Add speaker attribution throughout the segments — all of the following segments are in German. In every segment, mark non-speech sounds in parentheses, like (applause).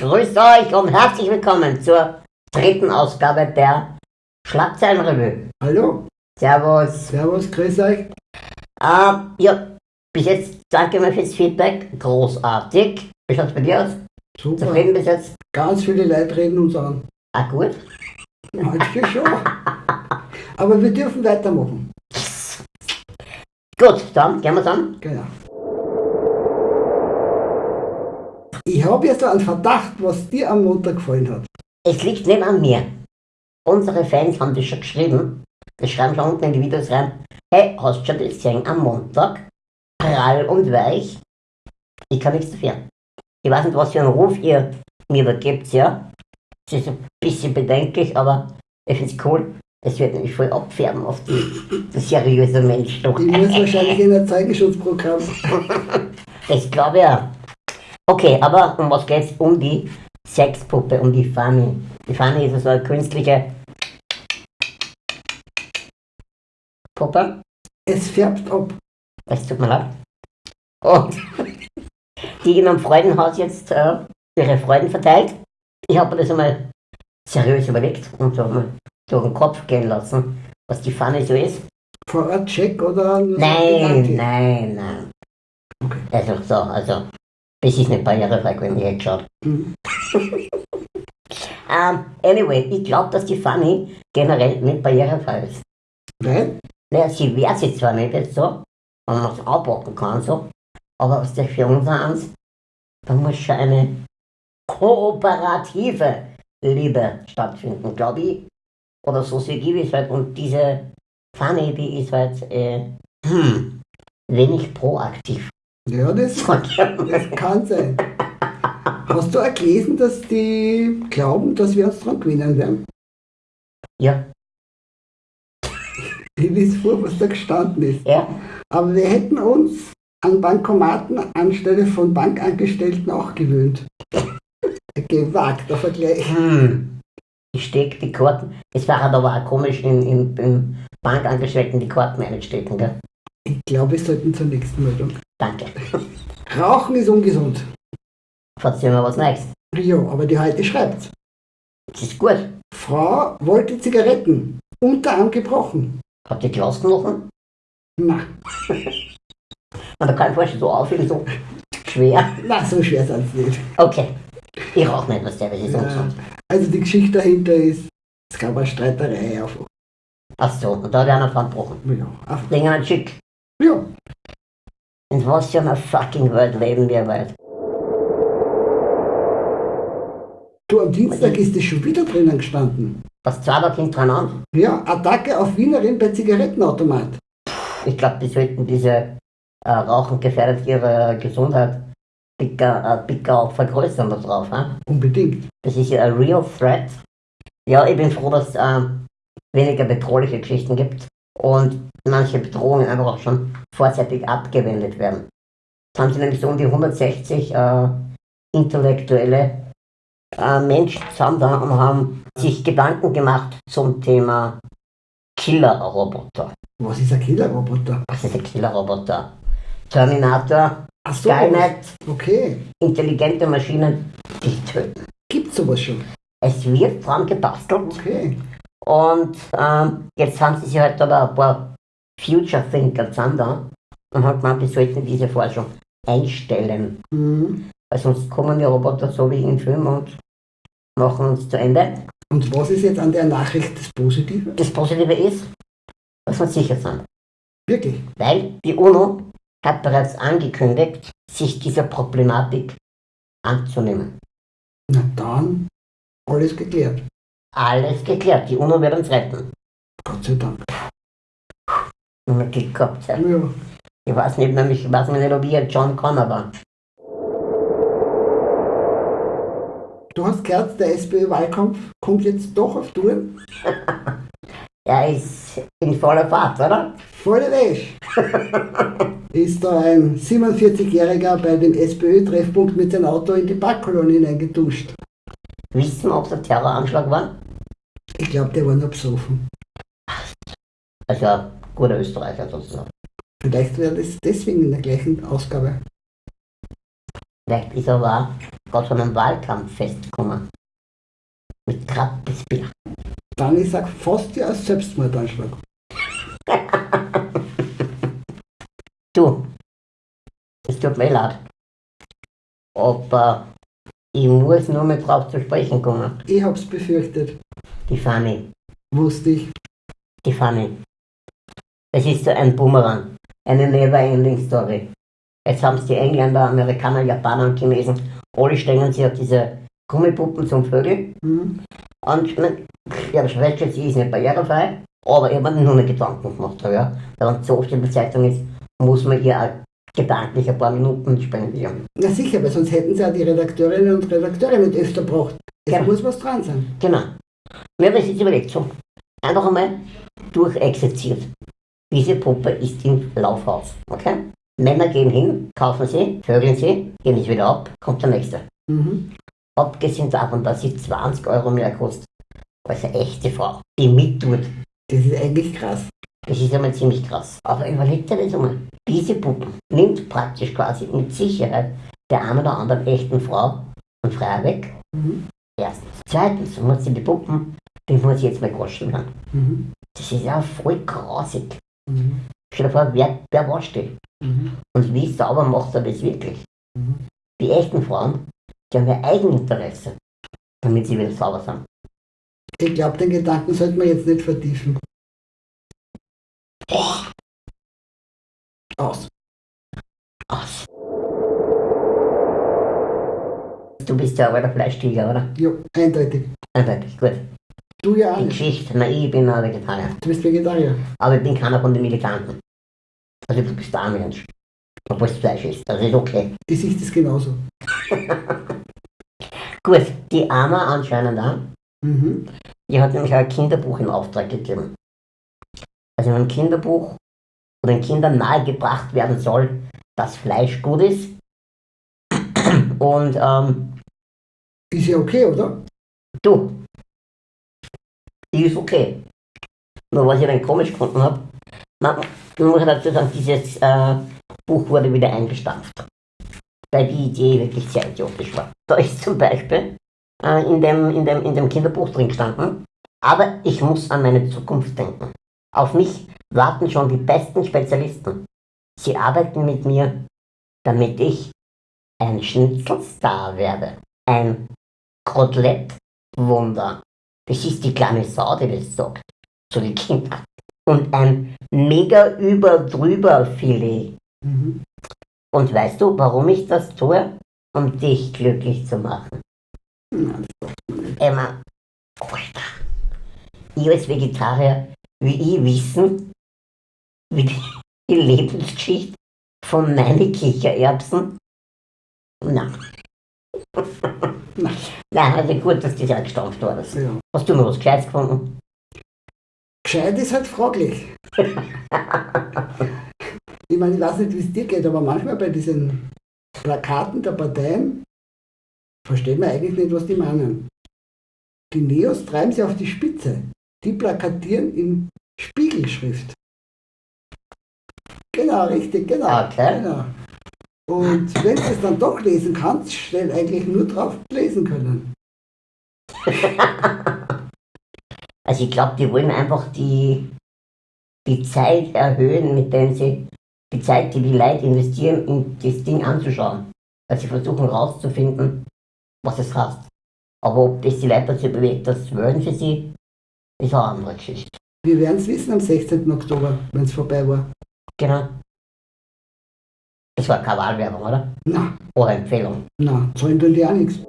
Speaker 1: Grüßt euch und herzlich willkommen zur dritten Ausgabe der Schlagzeilenrevue.
Speaker 2: Hallo,
Speaker 1: Servus.
Speaker 2: Servus, grüß euch.
Speaker 1: Äh, ja, bis jetzt danke mir fürs Feedback. Großartig. Wie schaut's bei dir aus?
Speaker 2: Super.
Speaker 1: Zufrieden bis jetzt?
Speaker 2: Ganz viele Leute reden uns an.
Speaker 1: Ah, gut.
Speaker 2: Manche schon. Aber wir dürfen weitermachen.
Speaker 1: Gut, dann gehen wir an.
Speaker 2: Genau. Ich habe jetzt einen Verdacht, was dir am Montag gefallen hat.
Speaker 1: Es liegt nicht an mir. Unsere Fans haben das schon geschrieben. Die schreiben schon unten in die Videos rein. Hey, hast du schon das gesehen am Montag? Prall und weich. Ich kann nichts dafür. Ich weiß nicht, was für einen Ruf ihr mir da gebt, ja. Es ist ein bisschen bedenklich, aber ich finde es cool. Es wird nämlich voll abfärben auf die, die seriöse Mensch doch.
Speaker 2: Ich muss wahrscheinlich in ein Zeugenschutzprogramm. (laughs)
Speaker 1: Das glaube ich auch. Okay, aber um was geht's? Um die Sexpuppe, um die Fanny. Die Fanny ist so eine künstliche Puppe.
Speaker 2: Es färbt ab.
Speaker 1: Das tut mir leid. Und (laughs) die in einem Freudenhaus jetzt äh, ihre Freuden verteilt. Ich habe mir das einmal seriös überlegt und so mal durch den Kopf gehen lassen, was die Fanny so ist.
Speaker 2: Vor Ort Check oder?
Speaker 1: Nein, nein, nein.
Speaker 2: Okay.
Speaker 1: Also so, also, das ist nicht barrierefrei, wenn ich jetzt schaut.
Speaker 2: Mhm.
Speaker 1: Ähm, anyway, ich glaube, dass die Fanny generell nicht barrierefrei ist.
Speaker 2: Nein?
Speaker 1: Naja, sie wehrt sich zwar nicht jetzt so, wenn man es abpacken kann, so, aber was der für uns eins, da muss schon eine kooperative Liebe stattfinden, glaube ich. Oder so sie gibt es halt. Und diese Fanny, die ist halt äh, hm, wenig proaktiv.
Speaker 2: Ja, das, das kann sein. Hast du auch gelesen, dass die glauben, dass wir uns dran gewinnen werden?
Speaker 1: ja, (laughs)
Speaker 2: Ich weiß vor, was da gestanden ist.
Speaker 1: ja,
Speaker 2: Aber wir hätten uns an Bankomaten anstelle von Bankangestellten auch gewöhnt. (laughs) Gewagter Vergleich.
Speaker 1: hm. Ich stecke die Karten. Es war halt aber auch komisch, in, in, in Bankangestellten die Karten einstecken, gell?
Speaker 2: Ich glaube, wir sollten zur nächsten Meldung.
Speaker 1: Danke.
Speaker 2: Rauchen ist ungesund.
Speaker 1: Erzähl mir was Neues.
Speaker 2: Ja, aber die heute schreibt.
Speaker 1: Das ist gut.
Speaker 2: Frau wollte Zigaretten. Unterarm gebrochen.
Speaker 1: Hat die gelassen noch?
Speaker 2: Na, (laughs)
Speaker 1: Und da kann ich vorstellen, so aufheben, so schwer.
Speaker 2: na so schwer ist es nicht.
Speaker 1: Okay. Ich rauche nicht, was der, das ist
Speaker 2: Ja,
Speaker 1: ungesund.
Speaker 2: also die Geschichte dahinter ist, es gab eine Streiterei einfach.
Speaker 1: Ach so, und da hat einer dran gebrochen.
Speaker 2: Ja, einfach.
Speaker 1: Dinge nicht schick.
Speaker 2: ja.
Speaker 1: In was für einer fucking Welt leben wir weit?
Speaker 2: Du, am Dienstag ist es schon wieder drinnen gestanden.
Speaker 1: Das zwei Tage hintereinander.
Speaker 2: Ja, Attacke auf Wienerin bei Zigarettenautomat.
Speaker 1: Ich glaube, die sollten diese äh, Rauchen gefährdet ihre Gesundheit dicker, äh, dicker auch vergrößern da drauf. Hein?
Speaker 2: Unbedingt.
Speaker 1: Das ist ja ein real threat. Ja, ich bin froh, dass es äh, weniger bedrohliche Geschichten gibt und manche Bedrohungen einfach auch schon vorzeitig abgewendet werden. Es haben sie nämlich so um die 160 äh, intellektuelle äh, Menschen zusammen da und haben sich Gedanken gemacht zum Thema Killerroboter.
Speaker 2: Was ist ein Killerroboter?
Speaker 1: Was ist ein Killerroboter? Terminator,
Speaker 2: Ach so.
Speaker 1: Skynet,
Speaker 2: Okay.
Speaker 1: intelligente Maschinen, die töten.
Speaker 2: Gibt's sowas schon?
Speaker 1: Es wird dran gebastelt
Speaker 2: Okay.
Speaker 1: Und ähm, jetzt haben sie sich halt aber ein paar Future Thinker zusammen da und haben gemeint, wir sollten diese Forschung einstellen.
Speaker 2: Mhm.
Speaker 1: Weil sonst kommen die Roboter so wie im Film und machen uns zu Ende.
Speaker 2: Und was ist jetzt an der Nachricht das Positive?
Speaker 1: Das Positive ist, dass wir sicher sind.
Speaker 2: Wirklich?
Speaker 1: Weil die UNO hat bereits angekündigt, sich dieser Problematik anzunehmen.
Speaker 2: Na dann, alles geklärt.
Speaker 1: Alles geklärt, die UNO wird uns retten.
Speaker 2: Gott sei Dank.
Speaker 1: Mit Glück gehabt. Ja.
Speaker 2: Ja.
Speaker 1: Ich weiß nicht, nämlich, ich weiß nicht, ob ich ein John Connor war.
Speaker 2: Du hast gehört, der SPÖ-Wahlkampf kommt jetzt doch auf Touren.
Speaker 1: Er (laughs) ist in voller Fahrt, oder?
Speaker 2: Volle Wäsche. (laughs) ist da ein 47-Jähriger bei dem SPÖ-Treffpunkt mit seinem Auto in die Parkkolonie hineingetuscht.
Speaker 1: Wissen, ob es ein Terroranschlag war?
Speaker 2: Ich glaube, der war nur besoffen.
Speaker 1: Also ein guter Österreicher sozusagen.
Speaker 2: Vielleicht wäre das deswegen in der gleichen Ausgabe.
Speaker 1: Vielleicht ist er aber gerade von einem Wahlkampffest gekommen. Mit gratis Bier.
Speaker 2: Dann ich sag fast ja Selbstmordanschlag. (laughs)
Speaker 1: Du, es tut mir leid. Aber ich muss nur mal drauf zu sprechen kommen.
Speaker 2: Ich hab's befürchtet.
Speaker 1: Die Fanny.
Speaker 2: Wusste ich.
Speaker 1: Die Fanny. Es ist so ein Boomerang. Eine never-ending Story. Jetzt haben es die Engländer, Amerikaner, Japaner und Chinesen. Alle stellen sich auf diese Gummipuppen zum Vögel.
Speaker 2: Hm?
Speaker 1: Und ich mein, ich habe festgestellt, sie ist nicht barrierefrei. Aber ich habe mir nur eine Gedanken gemacht. Ja. Wenn es so oft in der Zeitung ist, muss man ihr auch gedanklich ein paar Minuten spendieren.
Speaker 2: Na sicher, weil sonst hätten sie ja die Redakteurinnen und Redakteure nicht öfter gebraucht. Es
Speaker 1: Ja.
Speaker 2: muss was dran sein.
Speaker 1: Genau. Wir haben uns jetzt überlegt, so, einfach einmal durchexerziert. Diese Puppe ist im Laufhaus, okay? Männer gehen hin, kaufen sie, vögeln sie, gehen nicht wieder ab, kommt der nächste.
Speaker 2: Mhm.
Speaker 1: Abgesehen davon, dass sie 20 Euro mehr kostet als eine echte Frau, die mittut.
Speaker 2: Das ist eigentlich krass.
Speaker 1: Das ist einmal ziemlich krass. Aber überleg dir das einmal. Diese Puppen nimmt praktisch quasi mit Sicherheit der einen oder anderen echten Frau und Freier weg.
Speaker 2: Mhm.
Speaker 1: Erstens. Zweitens muss sie die Puppen, die muss ich jetzt mal kosten werden.
Speaker 2: Mhm.
Speaker 1: Das ist ja voll grausig.
Speaker 2: Mhm.
Speaker 1: Stell dir vor, wer, wer wascht die?
Speaker 2: Mhm.
Speaker 1: Und wie sauber macht er das wirklich?
Speaker 2: Mhm.
Speaker 1: Die echten Frauen, die haben ja Eigeninteresse, damit sie wieder sauber sind.
Speaker 2: Ich glaube, den Gedanken sollte man jetzt nicht vertiefen. Aus.
Speaker 1: Aus. Du bist ja aber der Fleischtiger, oder?
Speaker 2: Ja, eindeutig.
Speaker 1: Eindeutig, gut.
Speaker 2: Du ja auch
Speaker 1: Die. Geschichte, na, ich bin ein Vegetarier.
Speaker 2: Du bist Vegetarier.
Speaker 1: Aber ich bin keiner von den Militanten. Also du bist ein Mensch. Obwohl es Fleisch ist, das ist okay. (laughs)
Speaker 2: Die Sicht ist genauso.
Speaker 1: Gut, die Anna anscheinend auch.
Speaker 2: Mhm.
Speaker 1: Die hat nämlich auch ein Kinderbuch in Auftrag gegeben. Also wenn ein Kinderbuch oder den Kindern nahegebracht werden soll, dass Fleisch gut ist. (clears throat) Und ähm,
Speaker 2: Ist ja okay, oder?
Speaker 1: du, die ist okay. Nur was ich dann komisch gefunden habe, man, muss dazu sagen, dieses äh, Buch wurde wieder eingestampft. Weil die Idee wirklich sehr idiotisch war. Da ist zum Beispiel äh, in, dem, in, dem, in dem Kinderbuch drin gestanden, aber ich muss an meine Zukunft denken. Auf mich warten schon die besten Spezialisten. Sie arbeiten mit mir, damit ich ein Schnitzelstar werde. Ein Kotelettwunder. Das ist die kleine Sau, die das sagt. Zu den Kindern. Und ein mega über drüber Filet.
Speaker 2: Mhm.
Speaker 1: Und weißt du, warum ich das tue? Um dich glücklich zu machen. Emma, Alter, ich als Vegetarier, will ich wissen, wie die, die Lebensgeschichte von meinen Kichererbsen? Nein. (laughs)
Speaker 2: Nein.
Speaker 1: Also gut, dass das eingestampft war. Das.
Speaker 2: Ja.
Speaker 1: Hast du noch was Gescheites gefunden?
Speaker 2: Gescheit ist halt fraglich. (laughs) ich meine, ich weiß nicht, wie es dir geht, aber manchmal bei diesen Plakaten der Parteien versteht man eigentlich nicht, was die meinen. Die Neos treiben sie auf die Spitze. Die plakatieren in Spiegelschrift. Genau, richtig, genau.
Speaker 1: Okay.
Speaker 2: genau. Und wenn du es dann doch lesen kannst, steht eigentlich nur drauf lesen können. (laughs)
Speaker 1: Also ich glaube, die wollen einfach die, die Zeit erhöhen, mit der sie die Zeit, die die Leute investieren, in das Ding anzuschauen. Weil sie versuchen herauszufinden, was es heißt. Aber ob das die Leute dazu bewegt, das wollen für sie, ist eine andere Geschichte.
Speaker 2: Wir werden es wissen am 16. Oktober, wenn es vorbei war.
Speaker 1: Genau. Das war keine Wahlwerbung, oder?
Speaker 2: Na,
Speaker 1: Oder Empfehlung.
Speaker 2: na, zahlen tun die auch nichts.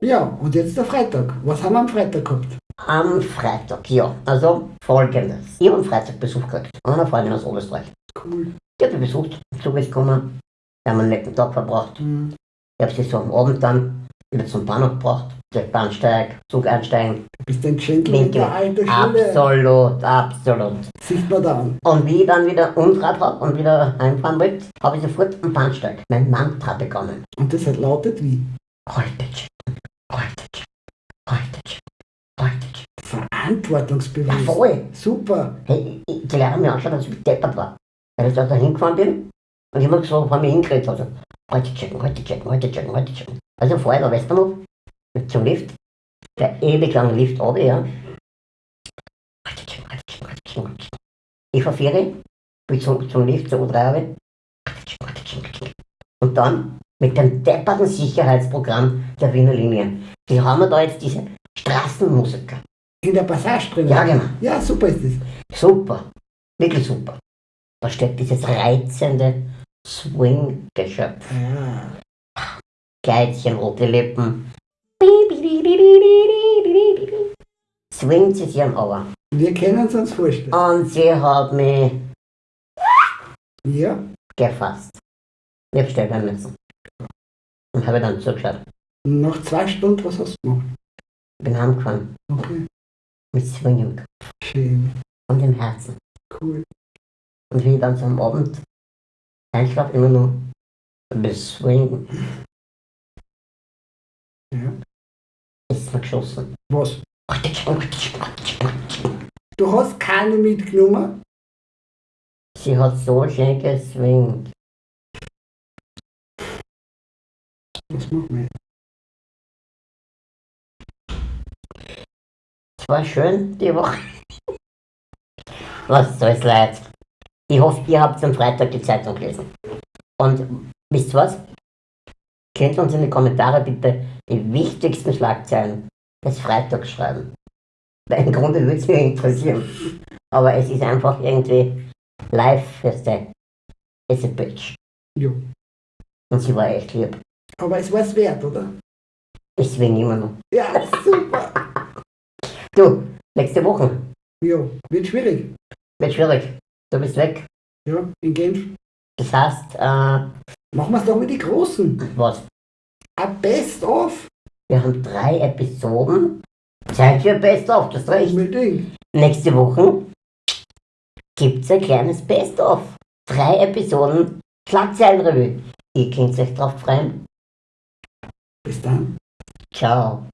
Speaker 2: Ja, und jetzt der Freitag. Was haben wir am Freitag gehabt?
Speaker 1: Am Freitag, ja. Also folgendes. Ich habe am Freitag Besuch gekriegt. Von einer Freundin aus Oberösterreich.
Speaker 2: Cool.
Speaker 1: Die hat mich besucht, Zug ist gekommen. Wir haben einen netten Tag verbracht.
Speaker 2: Hm.
Speaker 1: Ich habe sie so am Abend dann wieder zum Bahnhof gebracht. Der Bahnsteig, Zug einsteigen.
Speaker 2: Bist ein Gentleman der alten Schule.
Speaker 1: Absolut, absolut.
Speaker 2: Sieht man da an.
Speaker 1: Und wie ich dann wieder umgedreht habe und wieder heimfahren wollte, habe ich sofort am Bahnsteig mein Mantra begonnen.
Speaker 2: Und das hat lautet wie?
Speaker 1: Heute, heute, heute. Ja,
Speaker 2: Verantwortungsbewusst.
Speaker 1: voll.
Speaker 2: Super.
Speaker 1: Hey, ich, ich lerne mir anschauen, dass ich deppert war. Weil ich da hingefahren bin und jemand so vor mir hingeredet hat. heute checken, heute checken, heute checken, heute checken. Also vorher Westernhof mit zum Lift, der ewig lange Lift runter, ja. Ich Ferien, bin zum, zum Lift, zur U3 runter. Heute checken, heute checken, heute checken. Und dann mit dem depperten Sicherheitsprogramm der Wiener Linie. Die haben wir da jetzt diese Straßenmusiker.
Speaker 2: In der Passage drin.
Speaker 1: Ja, genau.
Speaker 2: Ja, super ist das.
Speaker 1: Super. Wirklich super. Da steht dieses reizende Swing-Geschöpf.
Speaker 2: Ja.
Speaker 1: Kleidchen, rote Lippen. Swingt sie sich am Auer.
Speaker 2: Wir können es uns vorstellen.
Speaker 1: Und sie hat mich
Speaker 2: Ja.
Speaker 1: gefasst. Ich hab stellen müssen. Und habe dann zugeschaut.
Speaker 2: Nach zwei Stunden, was hast du gemacht?
Speaker 1: Bin heimgefahren.
Speaker 2: Okay.
Speaker 1: Mit Swing im Kopf
Speaker 2: Schön.
Speaker 1: und im Herzen.
Speaker 2: Cool.
Speaker 1: Und wie ich dann so am Abend einschlafe, immer nur bis Swing.
Speaker 2: Ja.
Speaker 1: Ist mir geschossen.
Speaker 2: Was? Du hast keine mitgenommen?
Speaker 1: Sie hat so schön geswingt.
Speaker 2: Was machen wir?
Speaker 1: Es war schön die Woche. Was soll's leid. Ich hoffe, ihr habt am Freitag die Zeitung gelesen. Und wisst ihr was? Könnt uns in die Kommentare bitte die wichtigsten Schlagzeilen des Freitags schreiben. Weil im Grunde würde es mich interessieren. Aber es ist einfach irgendwie live, weißt du, is a bitch.
Speaker 2: Jo.
Speaker 1: Und sie war echt lieb.
Speaker 2: Aber es war es wert, oder?
Speaker 1: Ich swing immer noch.
Speaker 2: Ja, super.
Speaker 1: Du, nächste Woche.
Speaker 2: Jo, wird schwierig.
Speaker 1: Wird schwierig. Du bist weg.
Speaker 2: Ja, in Genf.
Speaker 1: Das heißt, äh,
Speaker 2: Machen wir es doch wie die Großen.
Speaker 1: was?
Speaker 2: Ein Best-of.
Speaker 1: Wir haben drei Episoden. Zeit für Best-of, das recht.
Speaker 2: Unbedingt.
Speaker 1: Nächste Woche gibt's ein kleines Best-of. Drei Episoden Schlagzeilenrevue. Ihr könnt euch drauf freuen.
Speaker 2: Bis dann.
Speaker 1: Ciao.